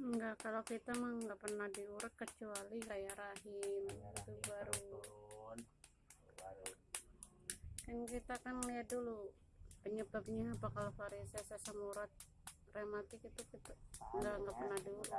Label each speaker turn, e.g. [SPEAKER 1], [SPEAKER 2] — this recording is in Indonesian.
[SPEAKER 1] enggak kalau kita mah enggak pernah diurut kecuali kayak rahim itu baru.
[SPEAKER 2] turun,
[SPEAKER 1] kan kita kan lihat dulu penyebabnya apa kalau varises asam urat rematik itu kita enggak enggak pernah diurut